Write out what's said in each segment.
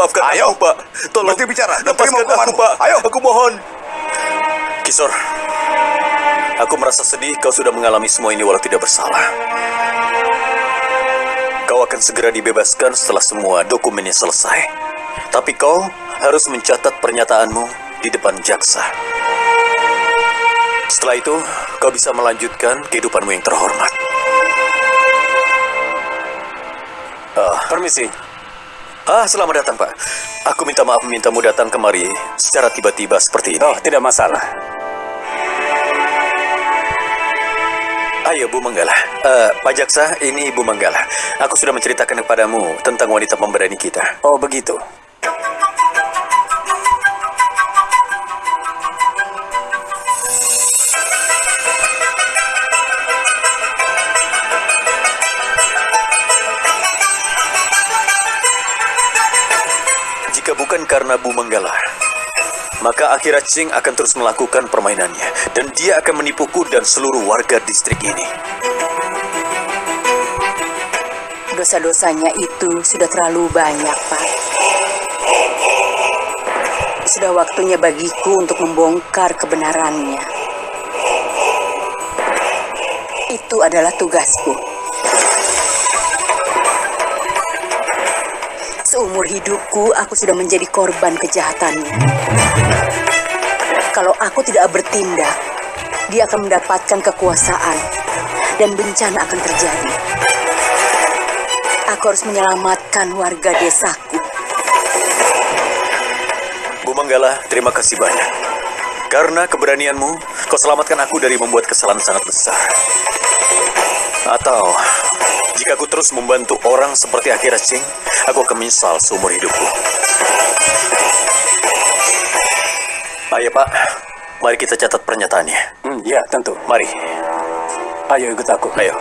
maafkan Ayo. aku, Pak. Tolong Berhenti bicara lepaskan aku. Pak. Ayo. Aku mohon. Kisor, aku merasa sedih kau sudah mengalami semua ini walau tidak bersalah. Kau akan segera dibebaskan setelah semua dokumennya selesai. Tapi kau harus mencatat pernyataanmu di depan jaksa. Setelah itu, kau bisa melanjutkan kehidupanmu yang terhormat. Ah, Permisi. Ah, selamat datang, Pak. Aku minta maaf memintamu datang kemari secara tiba-tiba seperti ini. Oh, tidak masalah. Ayo, Bu Manggala. Eh, Pak Jaksa, ini Bu Manggala. Aku sudah menceritakan kepadamu tentang wanita pemberani kita. Oh, begitu. Karena Bu Manggala, maka Akira Ching akan terus melakukan permainannya. Dan dia akan menipuku dan seluruh warga distrik ini. Dosa-dosanya itu sudah terlalu banyak, Pak. Sudah waktunya bagiku untuk membongkar kebenarannya. Itu adalah tugasku. Seumur hidupku, aku sudah menjadi korban kejahatannya. Kalau aku tidak bertindak, dia akan mendapatkan kekuasaan dan bencana akan terjadi. Aku harus menyelamatkan warga desaku. Bu Manggala, terima kasih banyak. Karena keberanianmu, kau selamatkan aku dari membuat kesalahan sangat besar. Atau, jika aku terus membantu orang seperti Akira Ching, aku akan menyesal seumur hidupku. Ayo Pak, mari kita catat pernyataannya. Hmm, ya, tentu. Mari, Ayo ikut aku. ayo.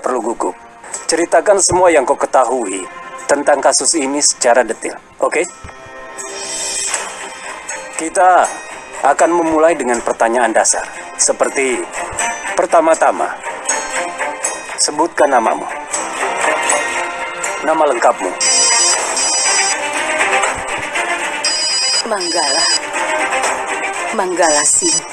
Tidak perlu gugup. Ceritakan semua yang kau ketahui tentang kasus ini secara detail. Oke? Kita akan memulai dengan pertanyaan dasar. Seperti pertama-tama, sebutkan namamu. Nama lengkapmu. Manggala. Manggala Singh.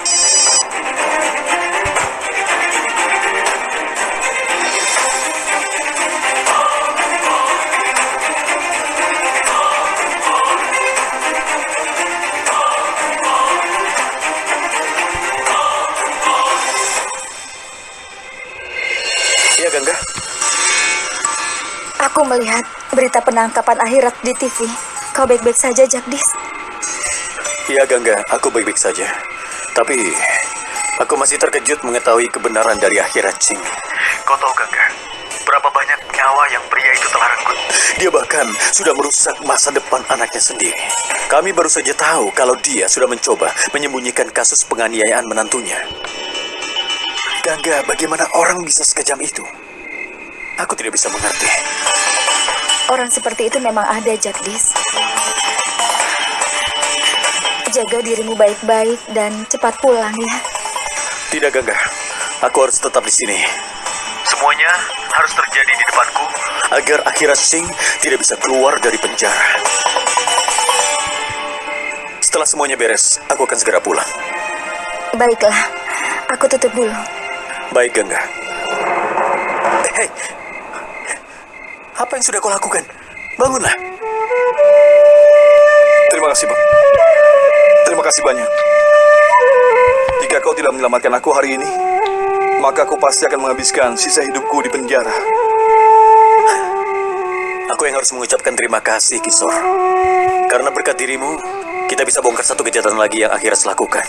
Aku melihat berita penangkapan akhirat di TV. Kau baik-baik saja, Jagdis. iya Gangga, aku baik-baik saja. Tapi, aku masih terkejut mengetahui kebenaran dari Akira Ching. Kau tahu Gangga, berapa banyak nyawa yang pria itu telah renggut. Dia bahkan sudah merusak masa depan anaknya sendiri. Kami baru saja tahu kalau dia sudah mencoba menyembunyikan kasus penganiayaan menantunya. Gangga, bagaimana orang bisa sekejam itu? Aku tidak bisa mengerti. Orang seperti itu memang ada, Jagdis. Jaga dirimu baik-baik dan cepat pulang ya. Tidak, Gangga. Aku harus tetap di sini. Semuanya harus terjadi di depanku agar Akira Singh tidak bisa keluar dari penjara. Setelah semuanya beres, aku akan segera pulang. Baiklah, aku tutup dulu. Baik, Gangga. Hei, apa yang sudah kau lakukan? Bangunlah. Terima kasih, Pak. Terima kasih banyak. Jika kau tidak menyelamatkan aku hari ini, maka aku pasti akan menghabiskan sisa hidupku di penjara. Aku yang harus mengucapkan terima kasih, Kisor. Karena berkat dirimu, kita bisa bongkar satu kejahatan lagi yang akhirnya lakukan.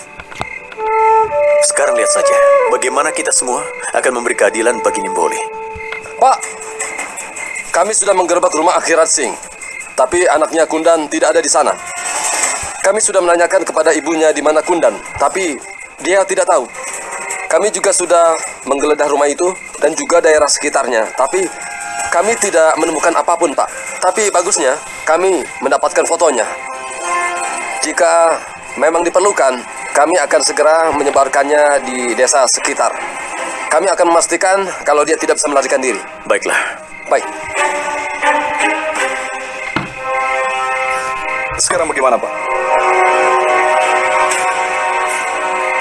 Sekarang lihat saja, bagaimana kita semua akan memberi keadilan bagi Nimboli. Pak, kami sudah menggerbek rumah Akhirat Singh, tapi anaknya Kundan tidak ada di sana. Kami sudah menanyakan kepada ibunya di mana Kundan, tapi dia tidak tahu. Kami juga sudah menggeledah rumah itu dan juga daerah sekitarnya, tapi kami tidak menemukan apa pun, Pak. Tapi bagusnya, kami mendapatkan fotonya. Jika memang diperlukan, kami akan segera menyebarkannya di desa sekitar. Kami akan memastikan kalau dia tidak bisa melarikan diri. Baiklah. Baik. Sekarang bagaimana, Pak?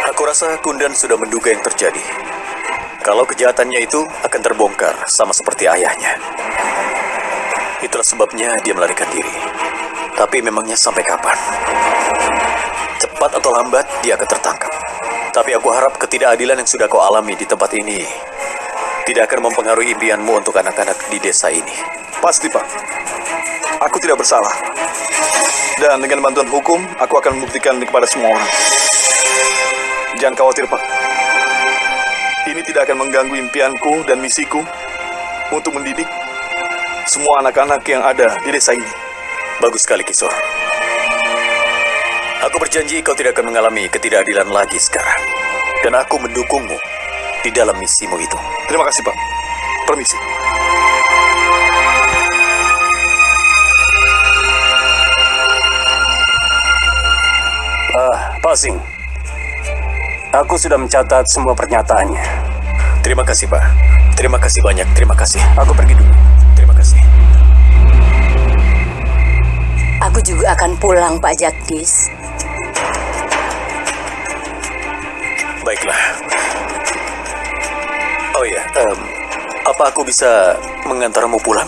Aku rasa Kundan sudah menduga yang terjadi. Kalau kejahatannya itu akan terbongkar sama seperti ayahnya. Itulah sebabnya dia melarikan diri. Tapi memangnya sampai kapan? Cepat atau lambat dia akan tertangkap. Tapi aku harap ketidakadilan yang sudah kau alami di tempat ini tidak akan mempengaruhi impianmu untuk anak-anak di desa ini. Pasti, Pak. Aku tidak bersalah. Dan dengan bantuan hukum, aku akan membuktikan kepada semua orang. Jangan khawatir, Pak. Ini tidak akan mengganggu impianku dan misiku untuk mendidik semua anak-anak yang ada di desa ini. Bagus sekali, Kisor. Aku berjanji kau tidak akan mengalami ketidakadilan lagi sekarang. Dan aku mendukungmu di dalam misimu itu. Terima kasih, Pak. Permisi. Ah, Pasing. Aku sudah mencatat semua pernyataannya. Terima kasih, Pak. Terima kasih banyak. Terima kasih. Aku pergi dulu. Terima kasih. Aku juga akan pulang, Pak Jagdis. Baiklah. Oh iya, em, apa aku bisa mengantarmu pulang?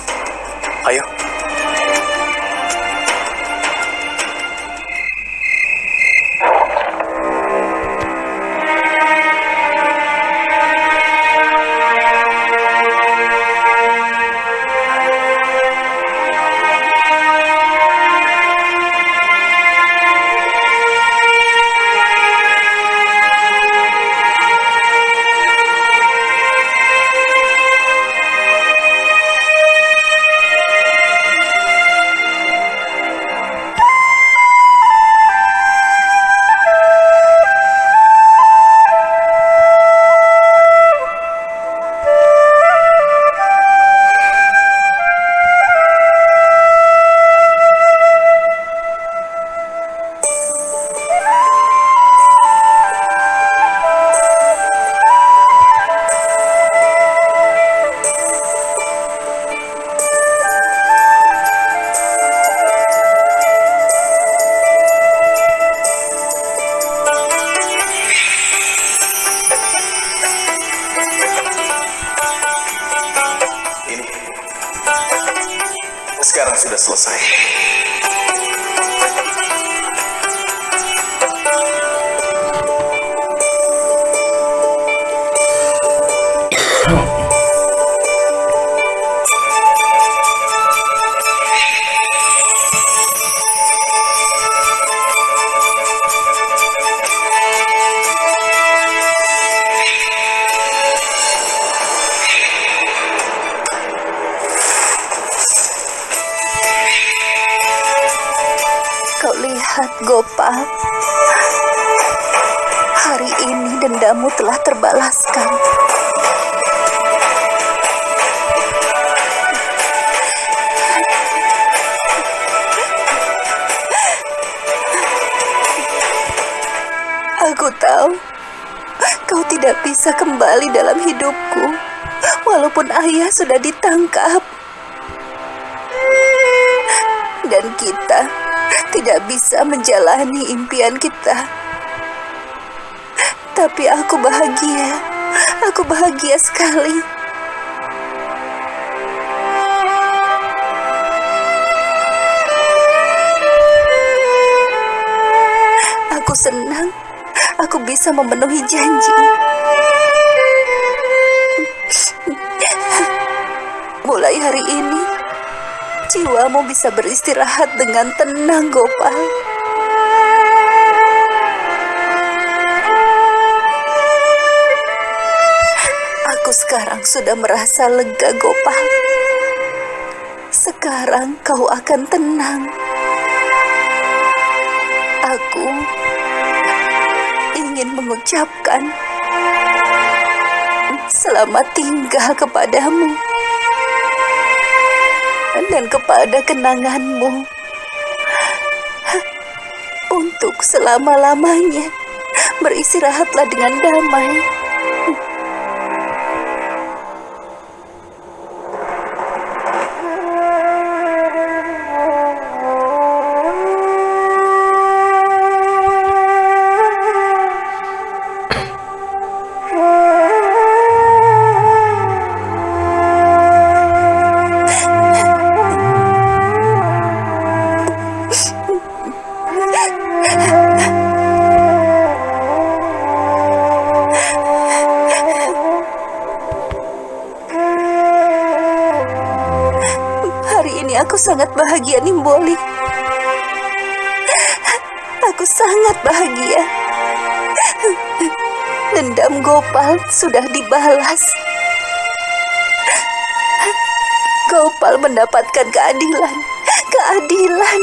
Ayo. Bisa kembali dalam hidupku, walaupun ayah sudah ditangkap. Dan kita tidak bisa menjalani impian kita. Tapi aku bahagia. Aku bahagia sekali. Aku senang aku bisa memenuhi janji. Mulai hari ini, jiwamu bisa beristirahat dengan tenang, Gopal. Aku sekarang sudah merasa lega, Gopal. Sekarang kau akan tenang. Aku ingin mengucapkan selamat tinggal kepadamu dan kepada kenanganmu untuk selama-lamanya. Beristirahatlah dengan damai. Aku sangat bahagia, Nimboli. Aku sangat bahagia. Dendam Gopal sudah dibalas. Gopal mendapatkan keadilan. Keadilan.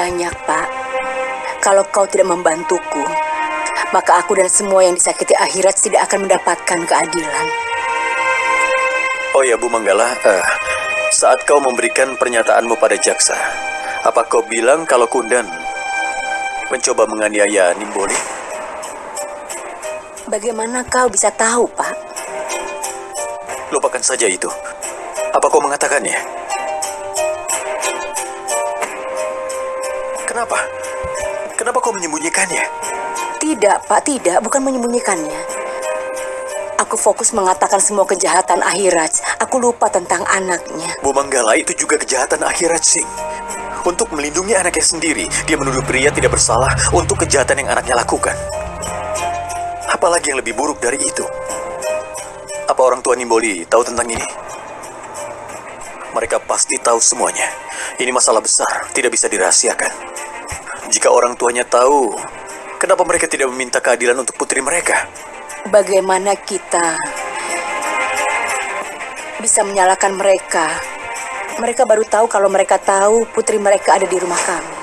Banyak, Pak. Kalau kau tidak membantuku, maka aku dan semua yang disakiti akhirat tidak akan mendapatkan keadilan. Oh ya, Bu Manggala, eh, saat kau memberikan pernyataanmu pada jaksa, apa kau bilang kalau Kundan mencoba menganiaya Nimboli? Bagaimana kau bisa tahu, Pak? Lupakan saja itu. Apa kau mengatakannya? Kenapa? Kenapa kau menyembunyikannya? Tidak, Pak, tidak. Bukan menyembunyikannya. Aku fokus mengatakan semua kejahatan akhirat. Aku lupa tentang anaknya. Bu Manggala itu juga kejahatan akhirat sing. Untuk melindungi anaknya sendiri, dia menuduh pria tidak bersalah untuk kejahatan yang anaknya lakukan. Apalagi yang lebih buruk dari itu? Apa orang tua Nimboli tahu tentang ini? Mereka pasti tahu semuanya. Ini masalah besar, tidak bisa dirahasiakan. Jika orang tuanya tahu, kenapa mereka tidak meminta keadilan untuk putri mereka? Bagaimana kita bisa menyalahkan mereka? Mereka baru tahu kalau mereka tahu putri mereka ada di rumah kami.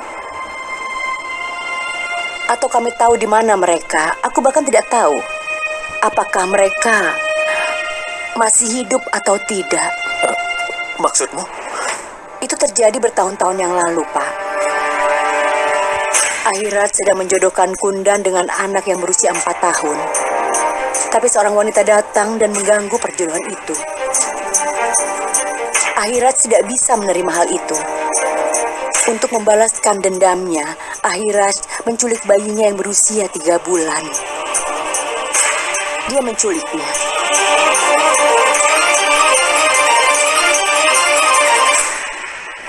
Atau kami tahu di mana mereka? Aku bahkan tidak tahu apakah mereka masih hidup atau tidak. Maksudmu? Itu terjadi bertahun-tahun yang lalu, Pak. Akhirat sedang menjodohkan Kundan dengan anak yang berusia empat tahun. Tapi seorang wanita datang dan mengganggu perjodohan itu. Akhirat tidak bisa menerima hal itu. Untuk membalaskan dendamnya, Akhirat menculik bayinya yang berusia tiga bulan. Dia menculiknya.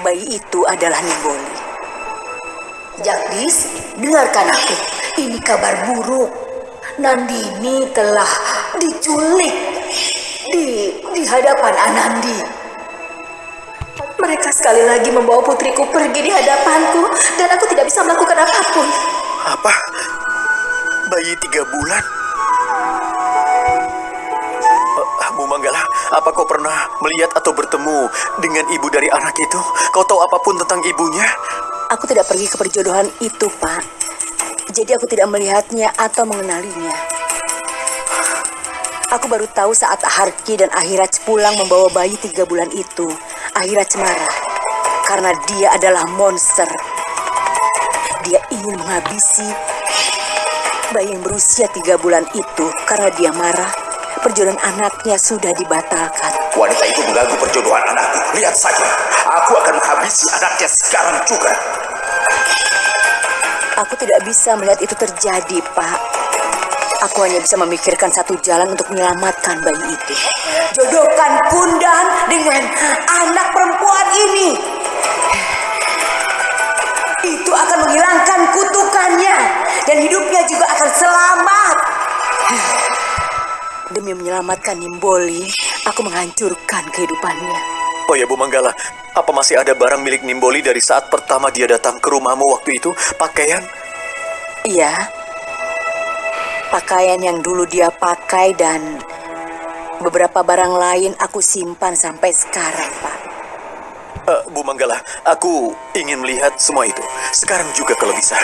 Bayi itu adalah Nimboli. Jagdis, dengarkan aku. Ini kabar buruk. Nandini telah diculik di di hadapan Anandi. Mereka sekali lagi membawa putriku pergi di hadapanku dan aku tidak bisa melakukan apa pun. Apa? Bayi tiga bulan? Manggala, apa kau pernah melihat atau bertemu dengan ibu dari anak itu? Kau tahu apa pun tentang ibunya? Aku tidak pergi ke perjodohan itu, Pak. Jadi aku tidak melihatnya atau mengenalinya. Aku baru tahu saat Harki dan Akhirat pulang membawa bayi tiga bulan itu. Akhirat marah karena dia adalah monster. Dia ingin menghabisi bayi yang berusia tiga bulan itu karena dia marah. Perjodohan anaknya sudah dibatalkan. Wanita itu mengganggu perjodohan anakku. Lihat saja, aku akan menghabisi anaknya sekarang juga. Aku tidak bisa melihat itu terjadi, Pak. Aku hanya bisa memikirkan satu jalan untuk menyelamatkan bayi itu. Jodohkan Kundan dengan anak perempuan ini. Itu akan menghilangkan kutukannya dan hidupnya juga akan selamat. Demi menyelamatkan Nimboli, aku menghancurkan kehidupannya. Oh ya Bu Manggala, apa masih ada barang milik Nimboli dari saat pertama dia datang ke rumahmu waktu itu? Pakaian? Iya, Pakaian yang dulu dia pakai dan beberapa barang lain aku simpan sampai sekarang, Pak. Eh, Bu Manggala, aku ingin melihat semua itu. Sekarang juga kalau bisa.